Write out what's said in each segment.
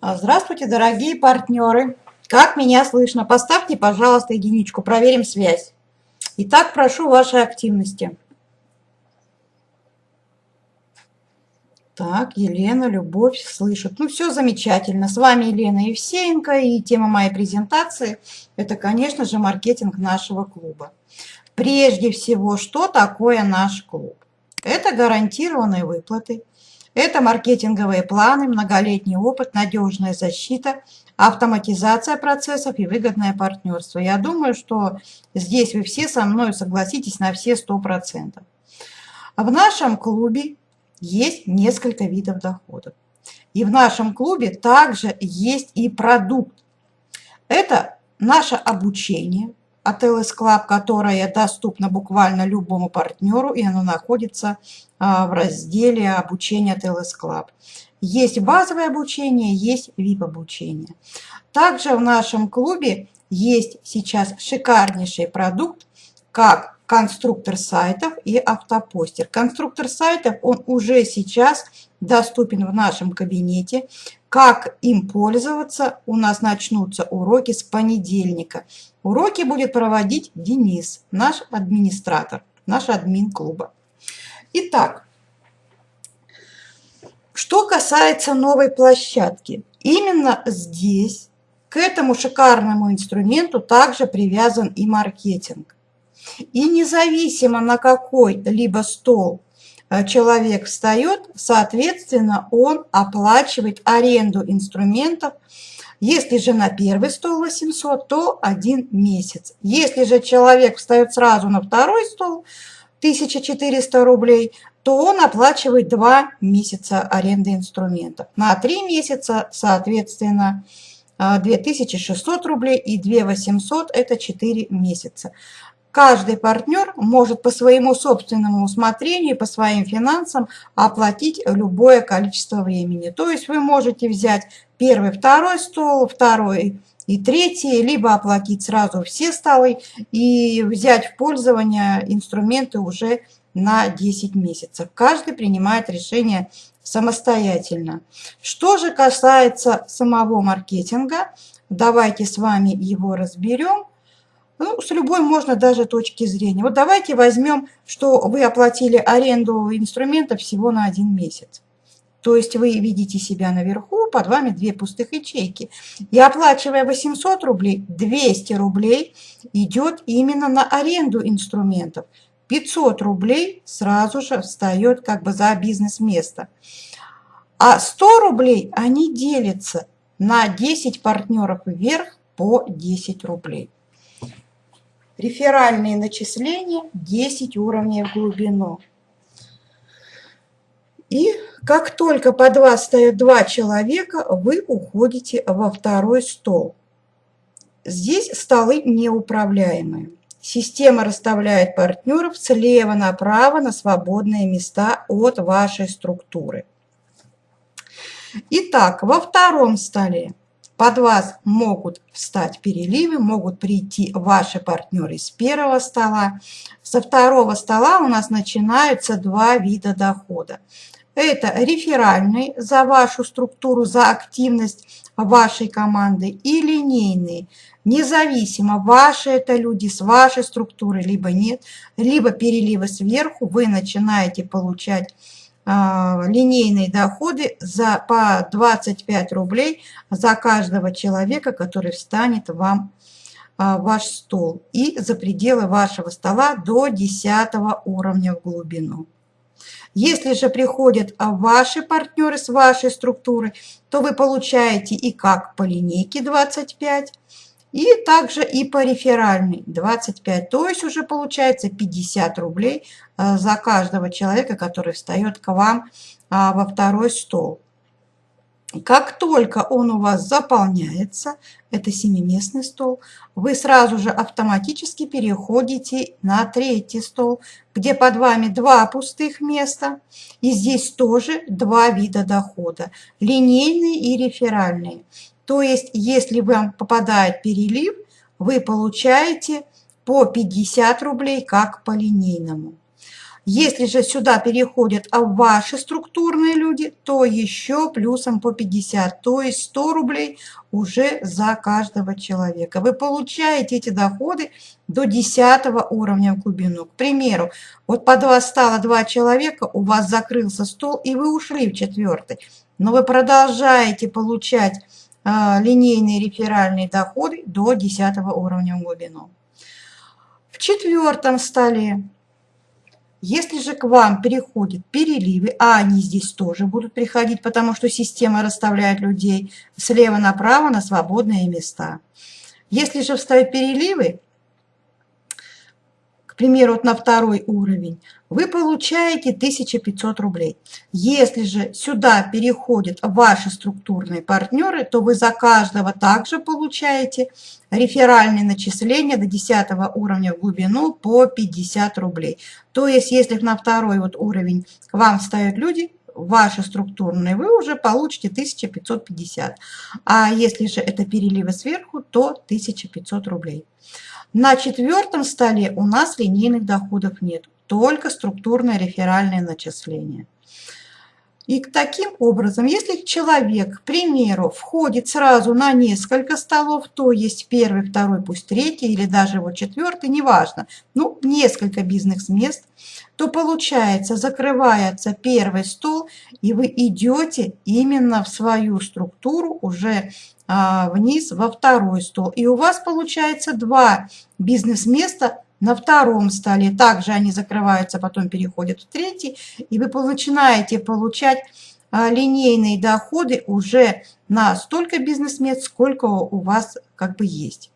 А, здравствуйте, дорогие партнеры! Как меня слышно? Поставьте, пожалуйста, единичку, проверим связь. Итак, прошу вашей активности. Так, Елена, Любовь слышит. Ну, все замечательно. С вами Елена Евсеенко, и тема моей презентации – это, конечно же, маркетинг нашего клуба. Прежде всего, что такое наш клуб? Это гарантированные выплаты – это маркетинговые планы, многолетний опыт, надежная защита, автоматизация процессов и выгодное партнерство. Я думаю, что здесь вы все со мной согласитесь на все 100%. В нашем клубе есть несколько видов доходов. И в нашем клубе также есть и продукт. Это наше обучение, от LS Club, которая доступна буквально любому партнеру, и оно находится а, в разделе обучения от LS Club. Есть базовое обучение, есть VIP-обучение. Также в нашем клубе есть сейчас шикарнейший продукт, как конструктор сайтов и автопостер. Конструктор сайтов, он уже сейчас доступен в нашем кабинете. Как им пользоваться, у нас начнутся уроки с понедельника. Уроки будет проводить Денис, наш администратор, наш админ клуба. Итак, что касается новой площадки, именно здесь к этому шикарному инструменту также привязан и маркетинг. И независимо на какой либо стол человек встает, соответственно, он оплачивает аренду инструментов. Если же на первый стол 800, то один месяц. Если же человек встает сразу на второй стол, 1400 рублей, то он оплачивает 2 месяца аренды инструментов. На 3 месяца, соответственно, 2600 э, рублей и 2800 – это 4 месяца. Каждый партнер может по своему собственному усмотрению, по своим финансам оплатить любое количество времени. То есть вы можете взять первый, второй стол, второй и третий, либо оплатить сразу все столы и взять в пользование инструменты уже на 10 месяцев. Каждый принимает решение самостоятельно. Что же касается самого маркетинга, давайте с вами его разберем. Ну, с любой можно даже точки зрения. Вот давайте возьмем, что вы оплатили аренду инструмента всего на один месяц. То есть вы видите себя наверху, под вами две пустых ячейки. И оплачивая 800 рублей, 200 рублей идет именно на аренду инструментов. 500 рублей сразу же встает как бы за бизнес-место. А 100 рублей они делятся на 10 партнеров вверх по 10 рублей. Реферальные начисления 10 уровней в глубину. И как только под вас стоят два человека, вы уходите во второй стол. Здесь столы неуправляемые. Система расставляет партнеров слева направо на свободные места от вашей структуры. Итак, во втором столе под вас могут встать переливы, могут прийти ваши партнеры с первого стола. Со второго стола у нас начинаются два вида дохода. Это реферальный за вашу структуру, за активность вашей команды и линейный. Независимо, ваши это люди с вашей структурой, либо нет, либо переливы сверху, вы начинаете получать линейные доходы за, по 25 рублей за каждого человека, который встанет вам а, ваш стол и за пределы вашего стола до 10 уровня в глубину. Если же приходят ваши партнеры с вашей структуры, то вы получаете и как по линейке 25, и также и по реферальной 25, то есть уже получается 50 рублей э, за каждого человека, который встает к вам а, во второй стол. Как только он у вас заполняется, это семиместный стол, вы сразу же автоматически переходите на третий стол, где под вами два пустых места. И здесь тоже два вида дохода, линейный и реферальный. То есть, если вам попадает перелив, вы получаете по 50 рублей, как по линейному. Если же сюда переходят а ваши структурные люди, то еще плюсом по 50, то есть 100 рублей уже за каждого человека. Вы получаете эти доходы до 10 уровня в глубину. К примеру, вот под вас стало два человека, у вас закрылся стол, и вы ушли в четвертый. Но вы продолжаете получать э, линейные реферальные доходы до 10 уровня в глубину. В четвертом столе, если же к вам переходят переливы, а они здесь тоже будут приходить, потому что система расставляет людей слева направо на свободные места. Если же вставить переливы, примеру, вот на второй уровень, вы получаете 1500 рублей. Если же сюда переходят ваши структурные партнеры, то вы за каждого также получаете реферальные начисления до 10 уровня в глубину по 50 рублей. То есть, если на второй вот уровень к вам встают люди, ваши структурные, вы уже получите 1550. А если же это переливы сверху, то 1500 рублей. На четвертом столе у нас линейных доходов нет, только структурное реферальное начисление. И таким образом, если человек, к примеру, входит сразу на несколько столов, то есть первый, второй, пусть третий или даже вот четвертый, неважно, ну, несколько бизнес-мест, то получается, закрывается первый стол, и вы идете именно в свою структуру уже вниз во второй стол. И у вас получается два бизнес-места на втором столе. Также они закрываются, потом переходят в третий, и вы начинаете получать а, линейные доходы уже на столько бизнес-мест, сколько у вас как бы есть.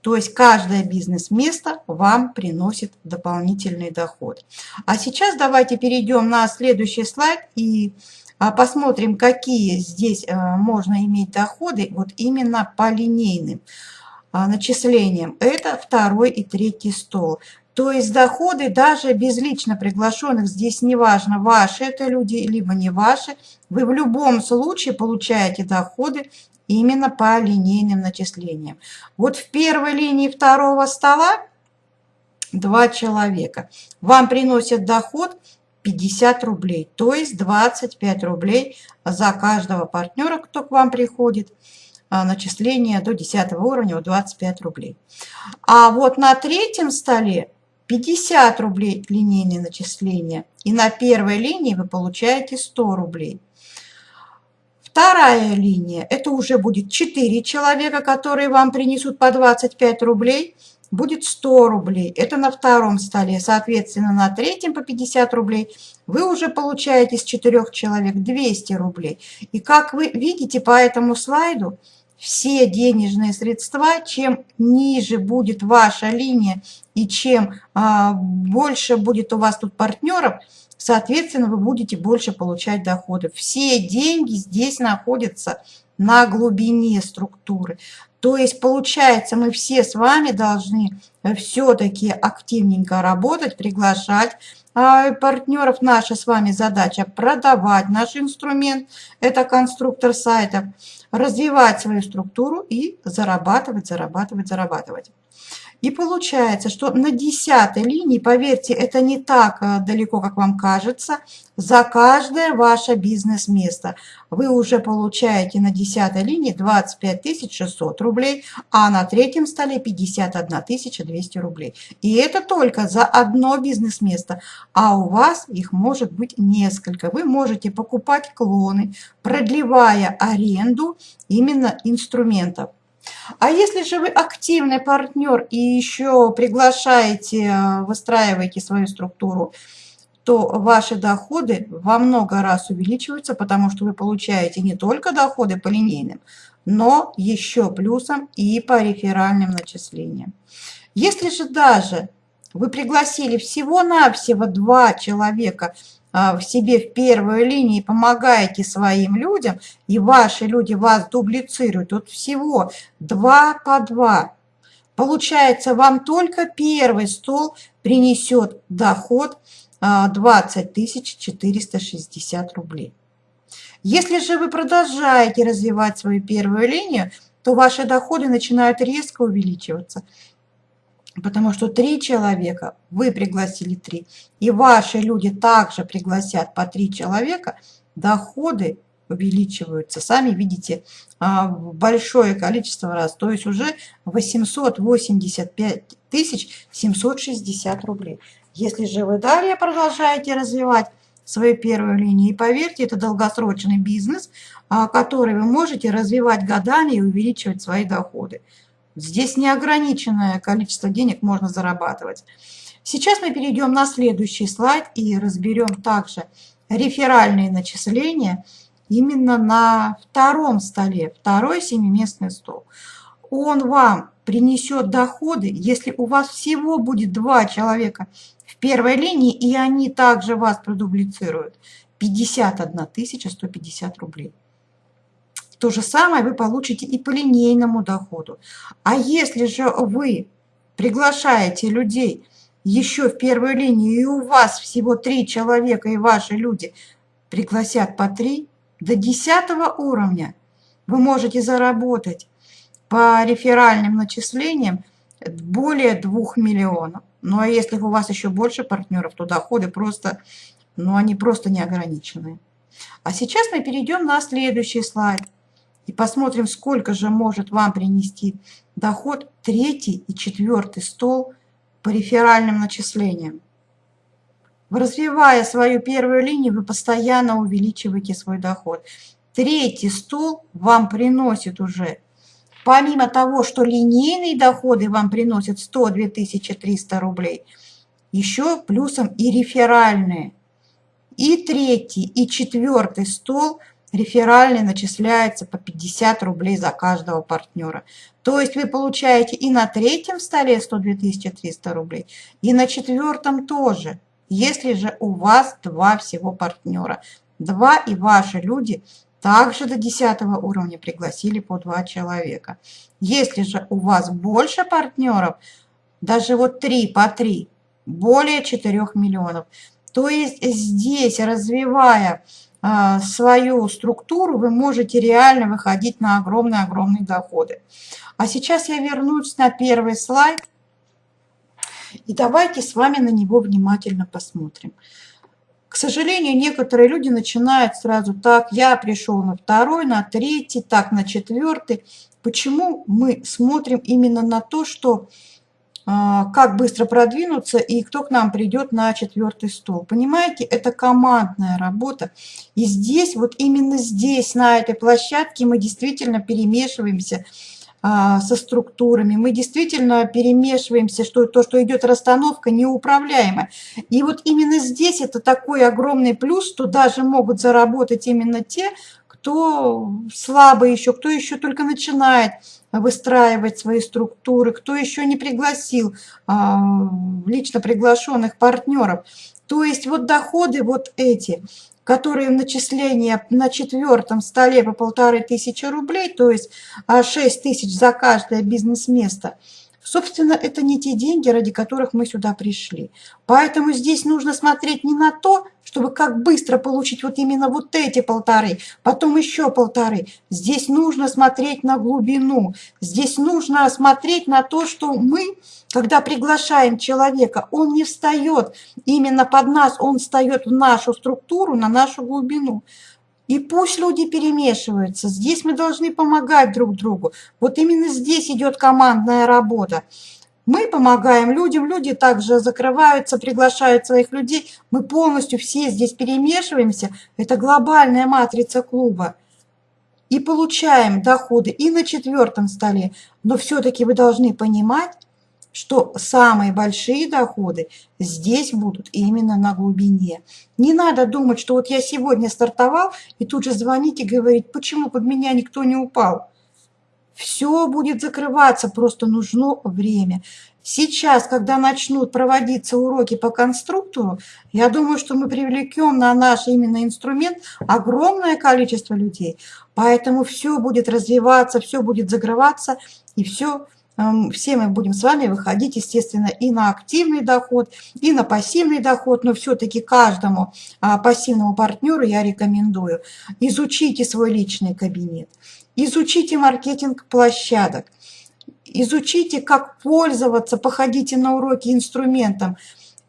То есть каждое бизнес-место вам приносит дополнительный доход. А сейчас давайте перейдем на следующий слайд и а, посмотрим, какие здесь э, можно иметь доходы вот именно по линейным а, начислениям. Это второй и третий стол. То есть доходы даже без лично приглашенных, здесь неважно, ваши это люди, либо не ваши, вы в любом случае получаете доходы именно по линейным начислениям. Вот в первой линии второго стола два человека. Вам приносят доход 50 рублей, то есть 25 рублей за каждого партнера, кто к вам приходит. А, начисление до 10 уровня 25 рублей. А вот на третьем столе 50 рублей линейные начисления. И на первой линии вы получаете 100 рублей. Вторая линия, это уже будет 4 человека, которые вам принесут по 25 рублей будет 100 рублей. Это на втором столе. Соответственно, на третьем по 50 рублей вы уже получаете с 4 человек 200 рублей. И как вы видите по этому слайду, все денежные средства, чем ниже будет ваша линия и чем а, больше будет у вас тут партнеров, соответственно, вы будете больше получать доходов. Все деньги здесь находятся на глубине структуры. То есть, получается, мы все с вами должны все-таки активненько работать, приглашать а партнеров. Наша с вами задача продавать наш инструмент, это конструктор сайтов, развивать свою структуру и зарабатывать, зарабатывать, зарабатывать. И получается, что на десятой линии, поверьте, это не так э, далеко, как вам кажется, за каждое ваше бизнес-место вы уже получаете на десятой линии 25 600 рублей, а на третьем столе 51 200 рублей. И это только за одно бизнес-место, а у вас их может быть несколько. Вы можете покупать клоны, продлевая аренду именно инструментов. А если же вы активный партнер и еще приглашаете, э, выстраиваете свою структуру, то ваши доходы во много раз увеличиваются, потому что вы получаете не только доходы по линейным, но еще плюсом и по реферальным начислениям. Если же даже вы пригласили всего-навсего два человека в себе в первой линии, помогаете своим людям, и ваши люди вас дублицируют, тут всего два по два. Получается, вам только первый стол принесет доход 20 а, 460 рублей. Если же вы продолжаете развивать свою первую линию, то ваши доходы начинают резко увеличиваться. Потому что три человека, вы пригласили три, и ваши люди также пригласят по три человека, доходы увеличиваются. Сами видите, а, большое количество раз, то есть уже 885 тысяч 760 рублей. Если же вы далее продолжаете развивать свою первую линию, и поверьте, это долгосрочный бизнес, а, который вы можете развивать годами и увеличивать свои доходы. Здесь неограниченное количество денег можно зарабатывать. Сейчас мы перейдем на следующий слайд и разберем также реферальные начисления именно на втором столе, второй семиместный стол. Он вам принесет доходы, если у вас всего будет два человека в первой линии, и они также вас продублицируют, 51 150 рублей. То же самое вы получите и по линейному доходу. А если же вы приглашаете людей еще в первую линию, и у вас всего три человека, и ваши люди пригласят по три, до десятого уровня вы можете заработать по реферальным начислениям более 2 миллионов. Ну а если у вас еще больше партнеров, то доходы просто, ну они просто неограниченные. А сейчас мы перейдем на следующий слайд и посмотрим, сколько же может вам принести доход третий и четвертый стол по реферальным начислениям. Развивая свою первую линию, вы постоянно увеличиваете свой доход. Третий стол вам приносит уже, помимо того, что линейные доходы вам приносят 102 300 рублей, еще плюсом и реферальные. И третий, и четвертый стол – реферальный начисляется по 50 рублей за каждого партнера. То есть вы получаете и на третьем столе 102 300 рублей, и на четвертом тоже, если же у вас два всего партнера. Два и ваши люди также до 10 уровня пригласили по два человека. Если же у вас больше партнеров, даже вот три по три, более 4 миллионов, то есть здесь, развивая свою структуру, вы можете реально выходить на огромные-огромные доходы. А сейчас я вернусь на первый слайд. И давайте с вами на него внимательно посмотрим. К сожалению, некоторые люди начинают сразу так, я пришел на второй, на третий, так, на четвертый. Почему мы смотрим именно на то, что а, как быстро продвинуться и кто к нам придет на четвертый стол. Понимаете, это командная работа. И здесь, вот именно здесь, на этой площадке, мы действительно перемешиваемся а, со структурами. Мы действительно перемешиваемся, что то, что идет расстановка, неуправляемая. И вот именно здесь это такой огромный плюс, что даже могут заработать именно те, кто слабый еще, кто еще только начинает выстраивать свои структуры, кто еще не пригласил а, лично приглашенных партнеров. То есть вот доходы вот эти, которые в начисление на четвертом столе по полторы тысячи рублей, то есть 6 а, тысяч за каждое бизнес-место – Собственно, это не те деньги, ради которых мы сюда пришли. Поэтому здесь нужно смотреть не на то, чтобы как быстро получить вот именно вот эти полторы, потом еще полторы. Здесь нужно смотреть на глубину. Здесь нужно смотреть на то, что мы, когда приглашаем человека, он не встает именно под нас, он встает в нашу структуру, на нашу глубину. И пусть люди перемешиваются. Здесь мы должны помогать друг другу. Вот именно здесь идет командная работа. Мы помогаем людям, люди также закрываются, приглашают своих людей. Мы полностью все здесь перемешиваемся. Это глобальная матрица клуба. И получаем доходы и на четвертом столе. Но все-таки вы должны понимать, что самые большие доходы здесь будут именно на глубине. Не надо думать, что вот я сегодня стартовал, и тут же звонить и говорить, почему под меня никто не упал. Все будет закрываться, просто нужно время. Сейчас, когда начнут проводиться уроки по конструктору, я думаю, что мы привлекем на наш именно инструмент огромное количество людей. Поэтому все будет развиваться, все будет закрываться, и все все мы будем с вами выходить, естественно, и на активный доход, и на пассивный доход, но все-таки каждому а, пассивному партнеру я рекомендую изучите свой личный кабинет, изучите маркетинг площадок, изучите, как пользоваться, походите на уроки инструментом.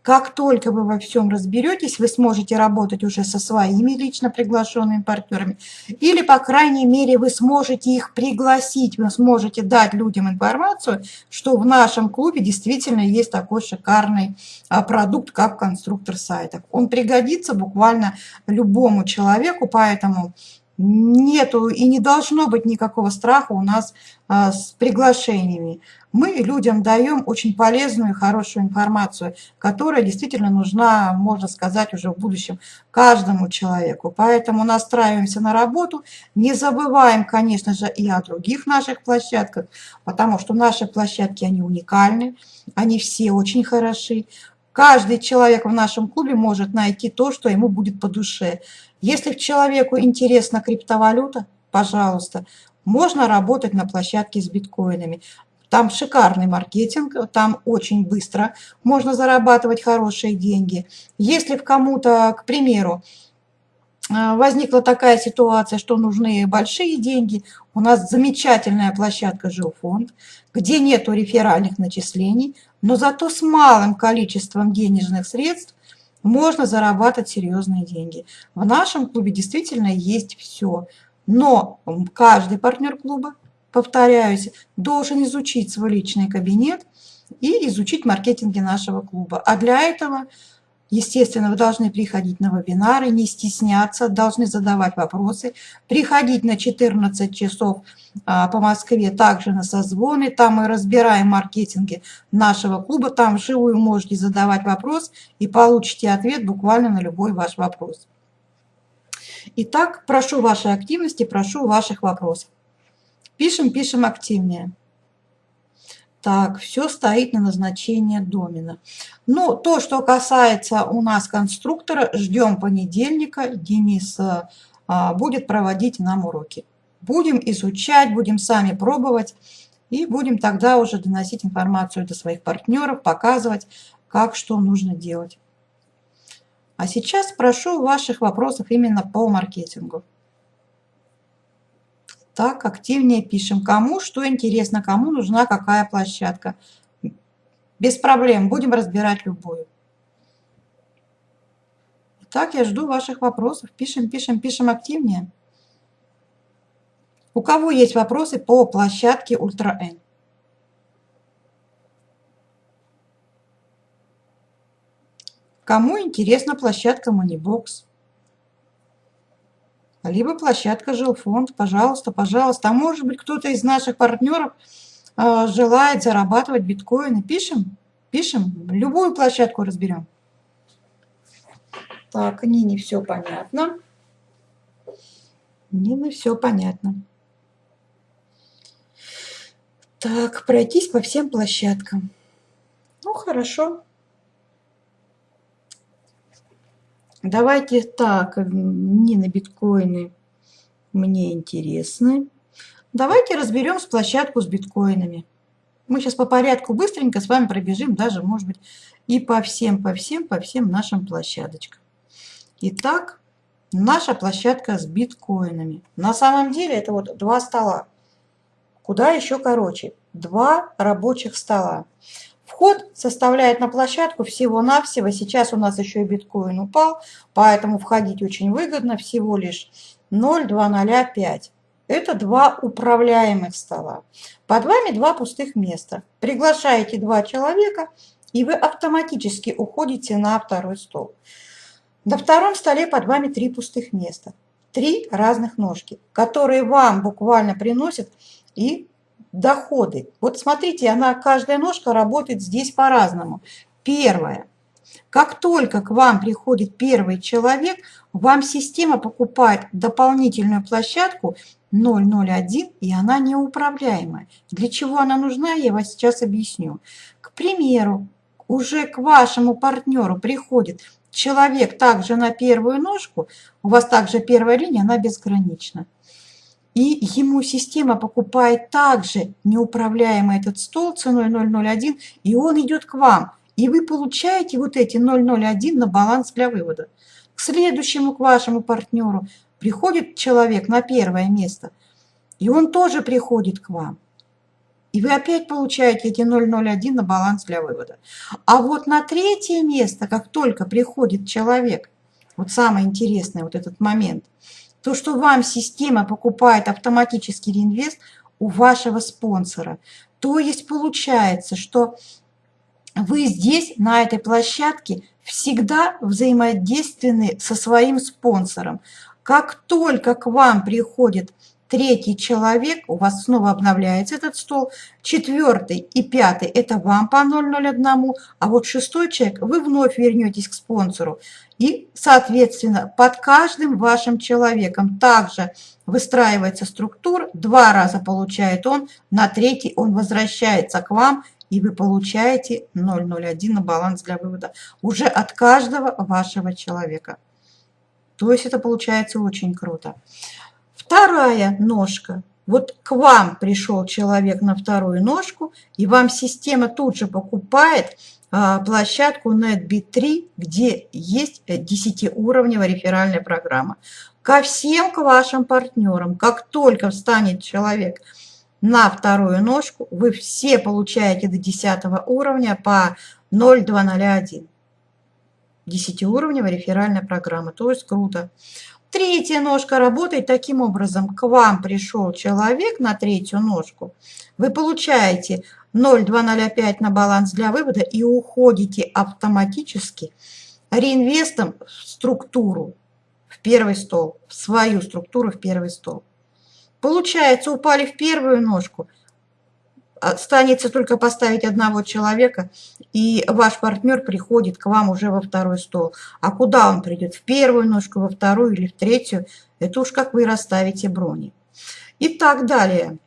Как только вы во всем разберетесь, вы сможете работать уже со своими лично приглашенными партнерами. Или, по крайней мере, вы сможете их пригласить, вы сможете дать людям информацию, что в нашем клубе действительно есть такой шикарный а, продукт, как конструктор сайтов. Он пригодится буквально любому человеку, поэтому нету и не должно быть никакого страха у нас а, с приглашениями. Мы людям даем очень полезную и хорошую информацию, которая действительно нужна, можно сказать, уже в будущем каждому человеку. Поэтому настраиваемся на работу, не забываем, конечно же, и о других наших площадках, потому что наши площадки, они уникальны, они все очень хороши. Каждый человек в нашем клубе может найти то, что ему будет по душе. Если человеку интересна криптовалюта, пожалуйста, можно работать на площадке с биткоинами. Там шикарный маркетинг, там очень быстро можно зарабатывать хорошие деньги. Если в кому-то, к примеру, э, возникла такая ситуация, что нужны большие деньги, у нас замечательная площадка «Жилфонд», где нету реферальных начислений, но зато с малым количеством денежных средств можно зарабатывать серьезные деньги. В нашем клубе действительно есть все. Но каждый партнер клуба, повторяюсь, должен изучить свой личный кабинет и изучить маркетинги нашего клуба. А для этого Естественно, вы должны приходить на вебинары, не стесняться, должны задавать вопросы, приходить на 14 часов а, по Москве, также на созвоны, там мы разбираем маркетинги нашего клуба, там вживую можете задавать вопрос и получите ответ буквально на любой ваш вопрос. Итак, прошу вашей активности, прошу ваших вопросов. Пишем, пишем активнее. Так, все стоит на назначение домена. Ну, то, что касается у нас конструктора, ждем понедельника. Денис а, будет проводить нам уроки. Будем изучать, будем сами пробовать. И будем тогда уже доносить информацию до своих партнеров, показывать, как что нужно делать. А сейчас прошу ваших вопросов именно по маркетингу. Так, активнее пишем. Кому что интересно, кому нужна какая площадка. Без проблем, будем разбирать любую. Так, я жду ваших вопросов. Пишем, пишем, пишем активнее. У кого есть вопросы по площадке Ультра N? Кому интересна площадка Moneybox? Либо площадка жилфонд. Пожалуйста, пожалуйста. А может быть, кто-то из наших партнеров э, желает зарабатывать биткоины. Пишем, пишем, любую площадку разберем. Так, Нине все понятно. Нине все понятно. Так, пройтись по всем площадкам. Ну, хорошо. Давайте так, не на биткоины мне интересны. Давайте разберем с площадку с биткоинами. Мы сейчас по порядку быстренько с вами пробежим, даже, может быть, и по всем, по всем, по всем нашим площадочкам. Итак, наша площадка с биткоинами. На самом деле это вот два стола. Куда еще короче? Два рабочих стола. Вход составляет на площадку всего-навсего, сейчас у нас еще и биткоин упал, поэтому входить очень выгодно, всего лишь 0,205. Это два управляемых стола. Под вами два пустых места. Приглашаете два человека, и вы автоматически уходите на второй стол. На втором столе под вами три пустых места. Три разных ножки, которые вам буквально приносят и доходы. Вот смотрите, она, каждая ножка работает здесь по-разному. Первое. Как только к вам приходит первый человек, вам система покупает дополнительную площадку 001, и она неуправляемая. Для чего она нужна, я вас сейчас объясню. К примеру, уже к вашему партнеру приходит человек также на первую ножку, у вас также первая линия, она безгранична. И ему система покупает также неуправляемый этот стол ценой 0,01, и он идет к вам. И вы получаете вот эти 0,01 на баланс для вывода. К следующему, к вашему партнеру приходит человек на первое место, и он тоже приходит к вам. И вы опять получаете эти 0,01 на баланс для вывода. А вот на третье место, как только приходит человек, вот самое интересное, вот этот момент, то, что вам система покупает автоматический реинвест у вашего спонсора. То есть получается, что вы здесь, на этой площадке, всегда взаимодейственны со своим спонсором. Как только к вам приходит третий человек, у вас снова обновляется этот стол, четвертый и пятый – это вам по 001, а вот шестой человек вы вновь вернетесь к спонсору. И, соответственно, под каждым вашим человеком также выстраивается структура, два раза получает он, на третий он возвращается к вам, и вы получаете 001 на баланс для вывода уже от каждого вашего человека. То есть это получается очень круто. Вторая ножка. Вот к вам пришел человек на вторую ножку, и вам система тут же покупает площадку NetBit3, где есть 10-уровневая реферальная программа. Ко всем к вашим партнерам, как только встанет человек на вторую ножку, вы все получаете до 10 уровня по 0,201. 10-уровневая реферальная программа, то есть круто. Третья ножка работает таким образом. К вам пришел человек на третью ножку. Вы получаете 0,205 на баланс для вывода и уходите автоматически реинвестом в структуру, в первый стол, в свою структуру, в первый стол. Получается, упали в первую ножку – Останется только поставить одного человека, и ваш партнер приходит к вам уже во второй стол. А куда он придет? В первую ножку, во вторую или в третью? Это уж как вы расставите брони. И так далее.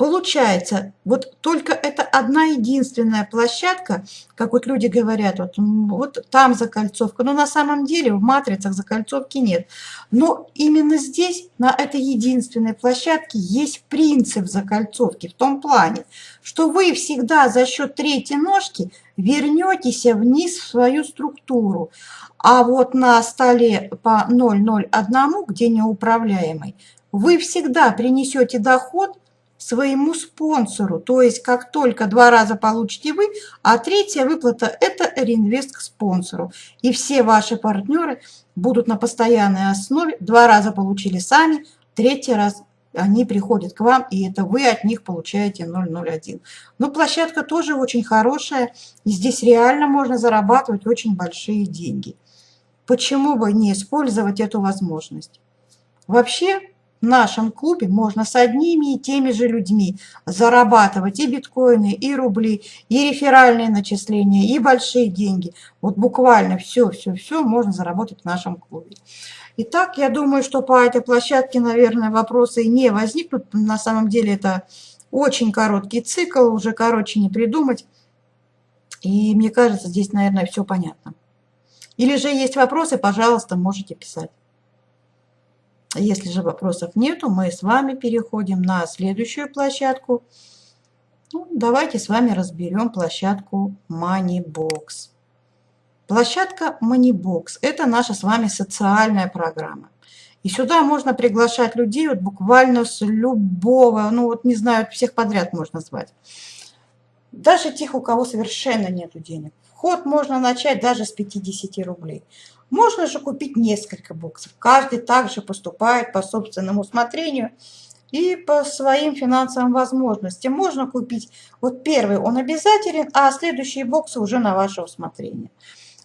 Получается, вот только это одна единственная площадка, как вот люди говорят, вот, вот там закольцовка, но на самом деле в матрицах закольцовки нет. Но именно здесь, на этой единственной площадке, есть принцип закольцовки в том плане, что вы всегда за счет третьей ножки вернетесь вниз в свою структуру. А вот на столе по 0,01, где неуправляемый, вы всегда принесете доход своему спонсору. То есть как только два раза получите вы, а третья выплата – это реинвест к спонсору. И все ваши партнеры будут на постоянной основе. Два раза получили сами, третий раз они приходят к вам, и это вы от них получаете 001. Но площадка тоже очень хорошая, и здесь реально можно зарабатывать очень большие деньги. Почему бы не использовать эту возможность? Вообще, в нашем клубе можно с одними и теми же людьми зарабатывать и биткоины, и рубли, и реферальные начисления, и большие деньги. Вот буквально все-все-все можно заработать в нашем клубе. Итак, я думаю, что по этой площадке, наверное, вопросы не возникнут. На самом деле это очень короткий цикл, уже короче не придумать. И мне кажется, здесь, наверное, все понятно. Или же есть вопросы, пожалуйста, можете писать. Если же вопросов нету, мы с вами переходим на следующую площадку. Ну, давайте с вами разберем площадку Moneybox. Площадка Moneybox – это наша с вами социальная программа. И сюда можно приглашать людей вот буквально с любого, ну вот не знаю, всех подряд можно звать. Даже тех, у кого совершенно нет денег. Вход можно начать даже с 50 рублей. Можно же купить несколько боксов. Каждый также поступает по собственному усмотрению и по своим финансовым возможностям. Можно купить, вот первый он обязателен, а следующие боксы уже на ваше усмотрение.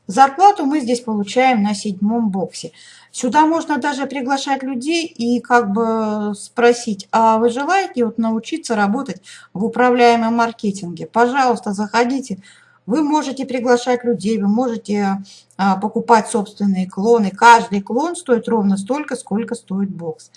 Зарплату мы здесь получаем на седьмом боксе. Сюда можно даже приглашать людей и как бы спросить, а вы желаете вот научиться работать в управляемом маркетинге? Пожалуйста, заходите, вы можете приглашать людей, вы можете а, покупать собственные клоны. Каждый клон стоит ровно столько, сколько стоит бокс.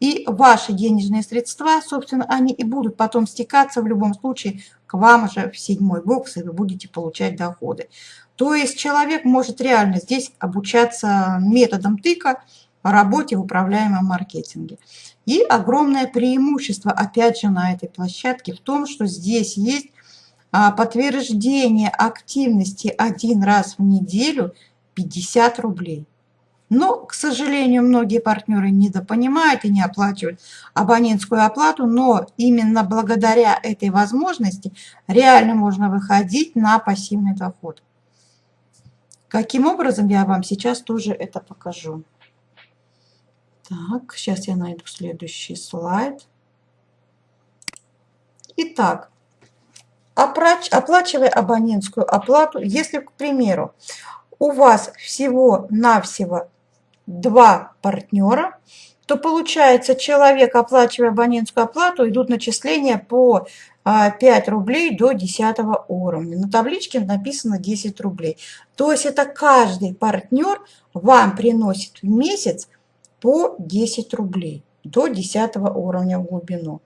И ваши денежные средства, собственно, они и будут потом стекаться в любом случае к вам же в седьмой бокс, и вы будете получать доходы. То есть человек может реально здесь обучаться методом тыка, работе в управляемом маркетинге. И огромное преимущество, опять же, на этой площадке в том, что здесь есть подтверждение активности один раз в неделю 50 рублей. Но, к сожалению, многие партнеры недопонимают и не оплачивают абонентскую оплату, но именно благодаря этой возможности реально можно выходить на пассивный доход. Каким образом, я вам сейчас тоже это покажу. Так, сейчас я найду следующий слайд. Итак, оплачивая абонентскую оплату, если, к примеру, у вас всего-навсего два партнера, то получается человек, оплачивая абонентскую оплату, идут начисления по 5 а, рублей до 10 уровня. На табличке написано 10 рублей. То есть это каждый партнер вам приносит в месяц по 10 рублей до 10 уровня в глубину.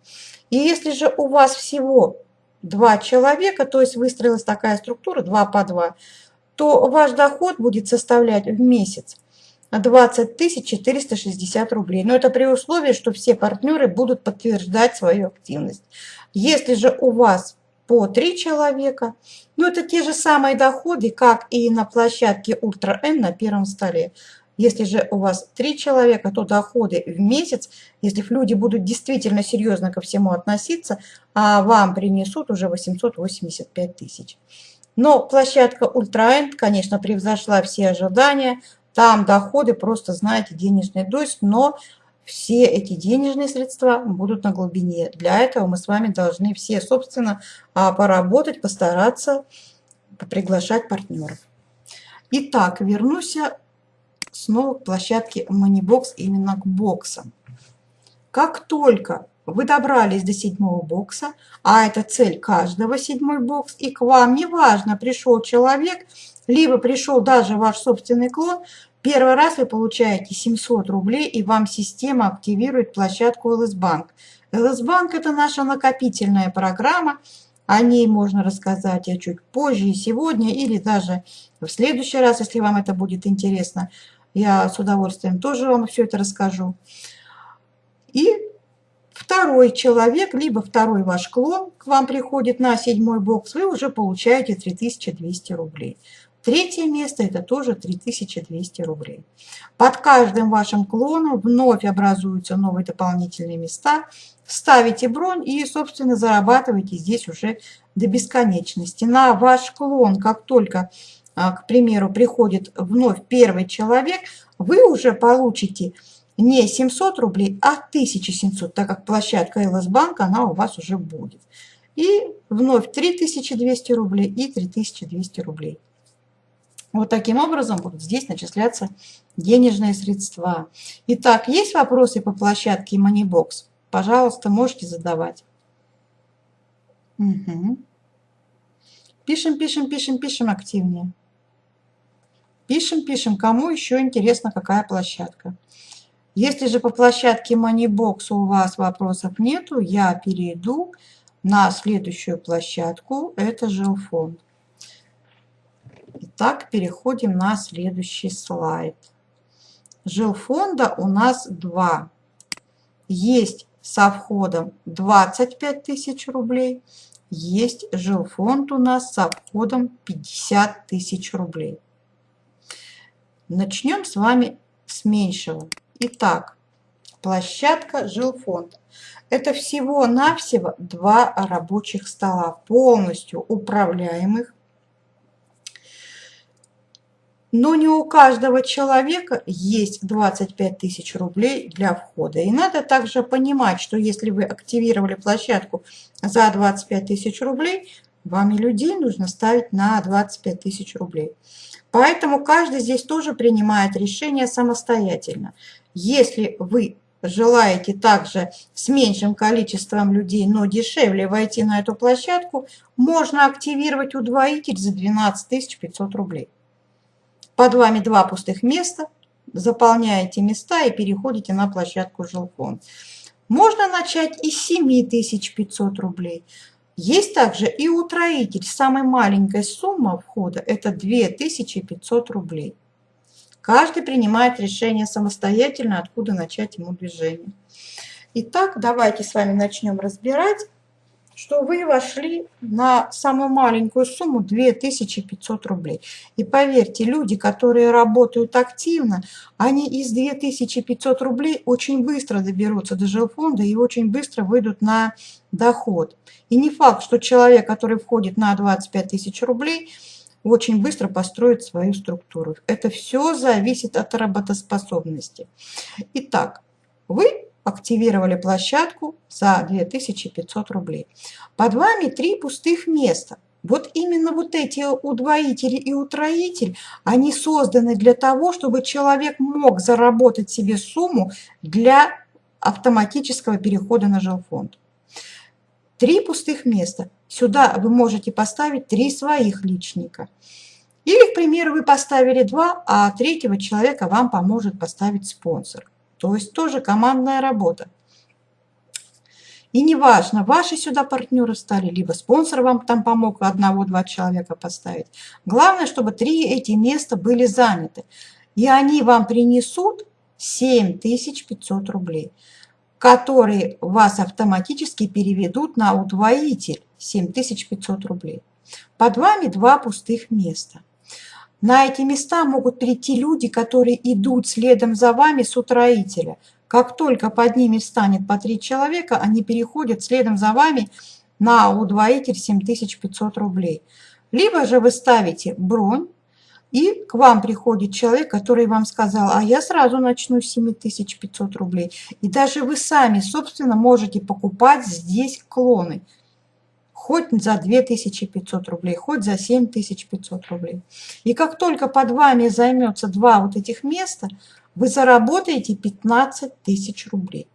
И если же у вас всего два человека, то есть выстроилась такая структура 2 по 2, то ваш доход будет составлять в месяц 20 460 рублей. Но это при условии, что все партнеры будут подтверждать свою активность. Если же у вас по 3 человека, ну это те же самые доходы, как и на площадке Ультра М на первом столе. Если же у вас 3 человека, то доходы в месяц, если люди будут действительно серьезно ко всему относиться, а вам принесут уже 885 тысяч. Но площадка Ультраэнд, конечно, превзошла все ожидания. Там доходы просто, знаете, денежный дождь, но все эти денежные средства будут на глубине. Для этого мы с вами должны все, собственно, а, поработать, постараться приглашать партнеров. Итак, вернусь снова к площадке Moneybox, именно к боксам. Как только вы добрались до седьмого бокса, а это цель каждого седьмой бокс, и к вам неважно, пришел человек, либо пришел даже ваш собственный клон, первый раз вы получаете 700 рублей, и вам система активирует площадку Bank – это наша накопительная программа, о ней можно рассказать я чуть позже сегодня, или даже в следующий раз, если вам это будет интересно. Я с удовольствием тоже вам все это расскажу. И второй человек, либо второй ваш клон к вам приходит на седьмой бокс, вы уже получаете 3200 рублей. Третье место – это тоже 3200 рублей. Под каждым вашим клоном вновь образуются новые дополнительные места. Ставите бронь и, собственно, зарабатываете здесь уже до бесконечности. На ваш клон, как только, к примеру, приходит вновь первый человек, вы уже получите не 700 рублей, а 1700, так как площадка LS Bank, она у вас уже будет. И вновь 3200 рублей и 3200 рублей. Вот таким образом будут здесь начисляться денежные средства. Итак, есть вопросы по площадке Moneybox? Пожалуйста, можете задавать. Угу. Пишем, пишем, пишем, пишем активнее. Пишем, пишем, кому еще интересно, какая площадка. Если же по площадке Moneybox у вас вопросов нету, я перейду на следующую площадку. Это жилфонд. Итак, переходим на следующий слайд. Жилфонда у нас два. Есть со входом 25 тысяч рублей, есть жилфонд у нас со входом 50 тысяч рублей. Начнем с вами с меньшего. Итак, площадка жилфонд. Это всего-навсего два рабочих стола, полностью управляемых. Но не у каждого человека есть 25 тысяч рублей для входа. И надо также понимать, что если вы активировали площадку за 25 тысяч рублей, вам и людей нужно ставить на 25 тысяч рублей. Поэтому каждый здесь тоже принимает решение самостоятельно. Если вы желаете также с меньшим количеством людей, но дешевле войти на эту площадку, можно активировать удвоитель за 12 500 рублей. Под вами два пустых места, заполняете места и переходите на площадку жилфонд. Можно начать из 7500 рублей. Есть также и утроитель. Самая маленькая сумма входа – это 2500 рублей. Каждый принимает решение самостоятельно, откуда начать ему движение. Итак, давайте с вами начнем разбирать. Что вы вошли на самую маленькую сумму 2500 рублей. И поверьте, люди, которые работают активно, они из 2500 рублей очень быстро доберутся до жилфонда и очень быстро выйдут на доход. И не факт, что человек, который входит на 25 тысяч рублей, очень быстро построит свою структуру. Это все зависит от работоспособности. Итак, вы активировали площадку за 2500 рублей. Под вами три пустых места. Вот именно вот эти удвоители и утроитель, они созданы для того, чтобы человек мог заработать себе сумму для автоматического перехода на жилфонд. Три пустых места. Сюда вы можете поставить три своих личника. Или, к примеру, вы поставили два, а третьего человека вам поможет поставить спонсор. То есть тоже командная работа. И неважно, ваши сюда партнеры стали, либо спонсор вам там помог одного-два человека поставить. Главное, чтобы три эти места были заняты. И они вам принесут 7500 рублей, которые вас автоматически переведут на удвоитель 7500 рублей. Под вами два пустых места – на эти места могут прийти люди, которые идут следом за вами с утроителя. Как только под ними встанет по три человека, они переходят следом за вами на удвоитель 7500 рублей. Либо же вы ставите бронь, и к вам приходит человек, который вам сказал, а я сразу начну с 7500 рублей. И даже вы сами, собственно, можете покупать здесь клоны хоть за 2500 рублей, хоть за 7500 рублей. И как только под вами займется два вот этих места, вы заработаете 15 тысяч рублей,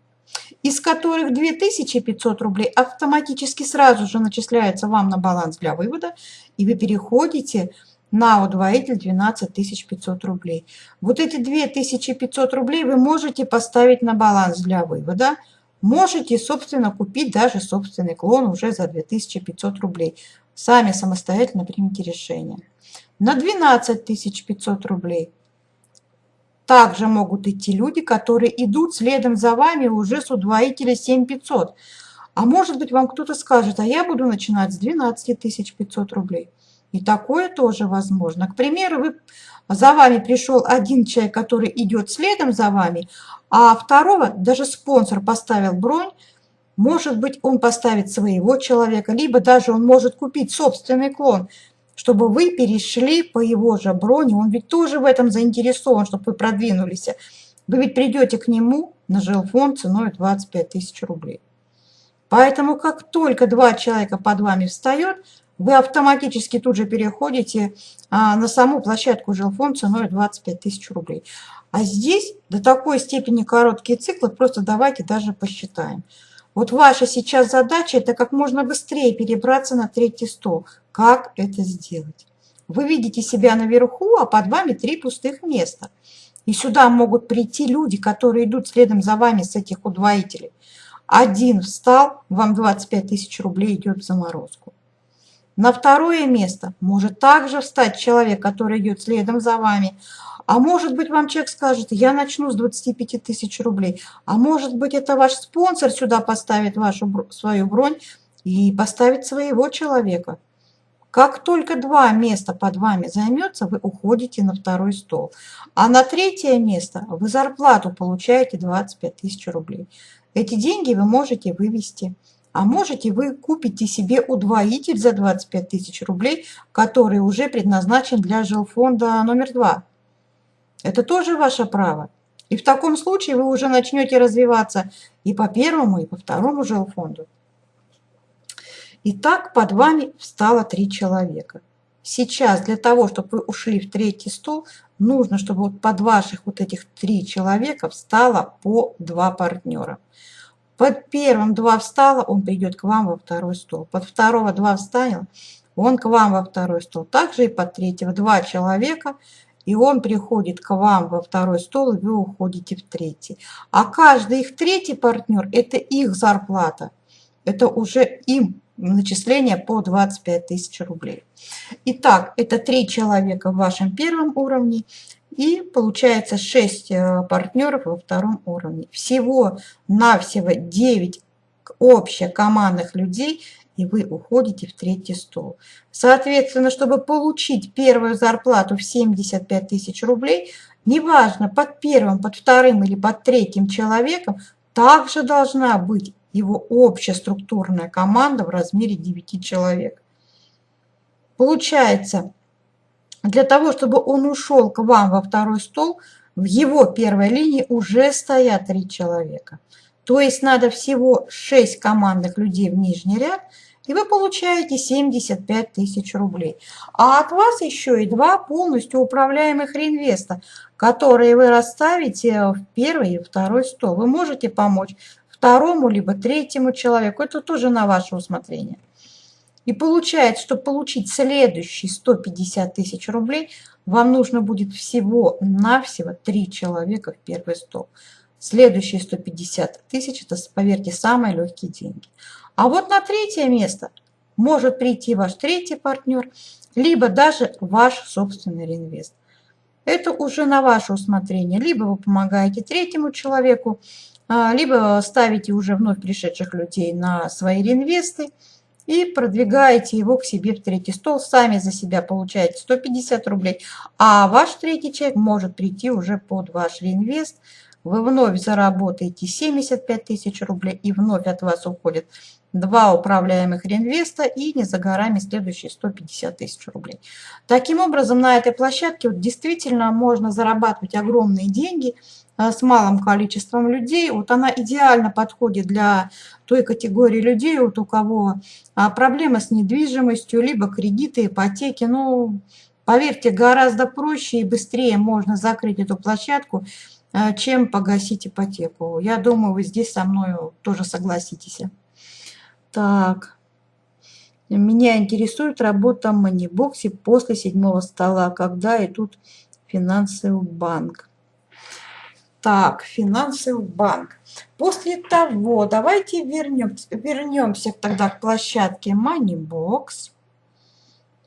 из которых 2500 рублей автоматически сразу же начисляется вам на баланс для вывода, и вы переходите на удвоитель 12 500 рублей. Вот эти 2500 рублей вы можете поставить на баланс для вывода, Можете, собственно, купить даже собственный клон уже за 2500 рублей. Сами самостоятельно примите решение. На 12 500 рублей также могут идти люди, которые идут следом за вами уже с удвоителя 7500. А может быть, вам кто-то скажет, а я буду начинать с 12 500 рублей. И такое тоже возможно. К примеру, вы, за вами пришел один человек, который идет следом за вами, а второго даже спонсор поставил бронь, может быть, он поставит своего человека, либо даже он может купить собственный клон, чтобы вы перешли по его же броне. Он ведь тоже в этом заинтересован, чтобы вы продвинулись. Вы ведь придете к нему на жилфонд ценой 25 тысяч рублей. Поэтому как только два человека под вами встает, вы автоматически тут же переходите а, на саму площадку жилфонд ценой 25 тысяч рублей. А здесь до такой степени короткие циклы, просто давайте даже посчитаем. Вот ваша сейчас задача – это как можно быстрее перебраться на третий стол. Как это сделать? Вы видите себя наверху, а под вами три пустых места. И сюда могут прийти люди, которые идут следом за вами с этих удвоителей. Один встал, вам 25 тысяч рублей идет в заморозку. На второе место может также встать человек, который идет следом за вами, а может быть, вам человек скажет, я начну с 25 тысяч рублей. А может быть, это ваш спонсор сюда поставит вашу свою бронь и поставит своего человека. Как только два места под вами займется, вы уходите на второй стол. А на третье место вы зарплату получаете 25 тысяч рублей. Эти деньги вы можете вывести. А можете вы купите себе удвоитель за 25 тысяч рублей, который уже предназначен для жилфонда номер два. Это тоже ваше право. И в таком случае вы уже начнете развиваться и по первому, и по второму жилфонду. Итак, под вами встало три человека. Сейчас для того, чтобы вы ушли в третий стол, нужно, чтобы вот под ваших вот этих три человека встало по два партнера. Под первым два встало, он придет к вам во второй стол. Под второго два встанет, он к вам во второй стол. Также и под третьего два человека – и он приходит к вам во второй стол, и вы уходите в третий. А каждый их третий партнер – это их зарплата. Это уже им начисление по 25 тысяч рублей. Итак, это три человека в вашем первом уровне и получается 6 э, партнеров во втором уровне. Всего-навсего 9 общекомандных людей, и вы уходите в третий стол. Соответственно, чтобы получить первую зарплату в 75 тысяч рублей, неважно, под первым, под вторым или под третьим человеком, также должна быть его общая структурная команда в размере 9 человек. Получается, для того, чтобы он ушел к вам во второй стол, в его первой линии уже стоят три человека. То есть надо всего 6 командных людей в нижний ряд, и вы получаете 75 тысяч рублей. А от вас еще и два полностью управляемых реинвеста, которые вы расставите в первый и второй стол. Вы можете помочь второму либо третьему человеку. Это тоже на ваше усмотрение. И получается, что получить следующие 150 тысяч рублей, вам нужно будет всего-навсего 3 человека в первый стол. Следующие 150 тысяч, это, поверьте, самые легкие деньги. А вот на третье место может прийти ваш третий партнер, либо даже ваш собственный реинвест. Это уже на ваше усмотрение. Либо вы помогаете третьему человеку, а, либо ставите уже вновь пришедших людей на свои реинвесты и продвигаете его к себе в третий стол. Сами за себя получаете 150 рублей, а ваш третий человек может прийти уже под ваш реинвест. Вы вновь заработаете 75 тысяч рублей и вновь от вас уходит два управляемых реинвеста и не за горами следующие 150 тысяч рублей. Таким образом, на этой площадке вот действительно можно зарабатывать огромные деньги а, с малым количеством людей. Вот она идеально подходит для той категории людей, вот у кого а, проблемы с недвижимостью, либо кредиты, ипотеки. Ну, поверьте, гораздо проще и быстрее можно закрыть эту площадку, а, чем погасить ипотеку. Я думаю, вы здесь со мной тоже согласитесь. Так. Меня интересует работа в манибоксе после седьмого стола, когда идут финансы в банк. Так, финансы в банк. После того, давайте вернемся, вернемся тогда к площадке Moneybox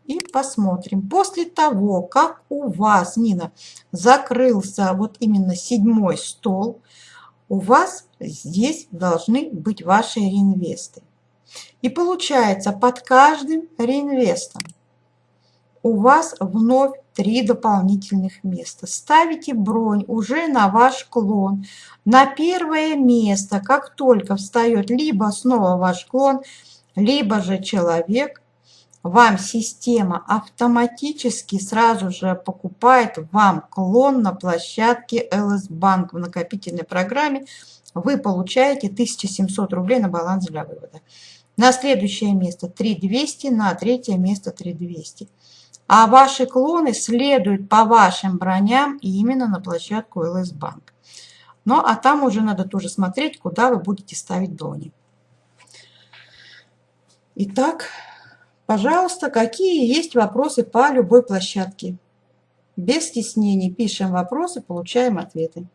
и посмотрим. После того, как у вас, Нина, закрылся вот именно седьмой стол, у вас здесь должны быть ваши реинвесты. И получается, под каждым реинвестом у вас вновь три дополнительных места. Ставите бронь уже на ваш клон. На первое место, как только встает либо снова ваш клон, либо же человек, вам система автоматически сразу же покупает вам клон на площадке LS Bank в накопительной программе. Вы получаете 1700 рублей на баланс для вывода. На следующее место 3200, на третье место 3200. А ваши клоны следуют по вашим броням именно на площадку LS Bank. Ну, а там уже надо тоже смотреть, куда вы будете ставить брони. Итак, пожалуйста, какие есть вопросы по любой площадке? Без стеснений пишем вопросы, получаем ответы.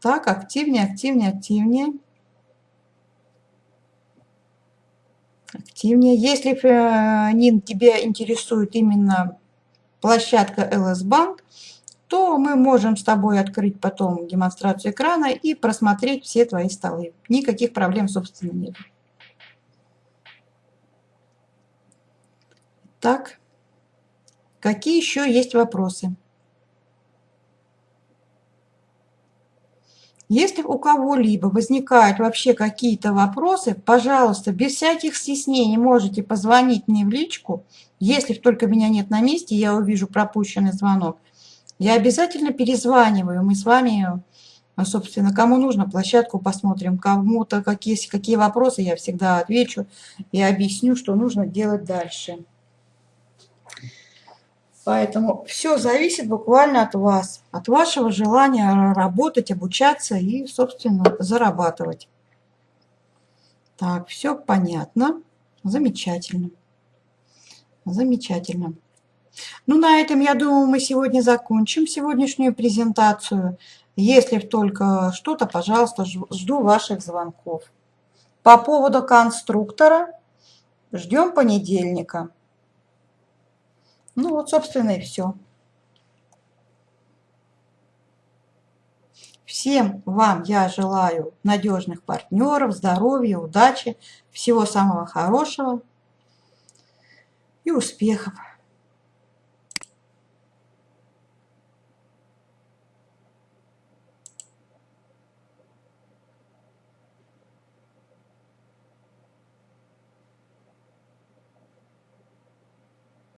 Так, активнее, активнее, активнее. Активнее. Если, э, Нин, тебя интересует именно площадка LS Bank, то мы можем с тобой открыть потом демонстрацию экрана и просмотреть все твои столы. Никаких проблем, собственно, нет. Так, какие еще есть вопросы? Если у кого-либо возникают вообще какие-то вопросы, пожалуйста, без всяких стеснений можете позвонить мне в личку. Если только меня нет на месте, я увижу пропущенный звонок. Я обязательно перезваниваю. Мы с вами, собственно, кому нужно, площадку посмотрим. Кому-то какие, какие вопросы, я всегда отвечу и объясню, что нужно делать дальше. Поэтому все зависит буквально от вас, от вашего желания работать, обучаться и, собственно, зарабатывать. Так, все понятно. Замечательно. Замечательно. Ну, на этом, я думаю, мы сегодня закончим сегодняшнюю презентацию. Если только что-то, пожалуйста, жду ваших звонков. По поводу конструктора ждем понедельника. Ну вот, собственно, и все. Все Всем вам я желаю надежных партнеров, здоровья, удачи, всего самого хорошего и успехов.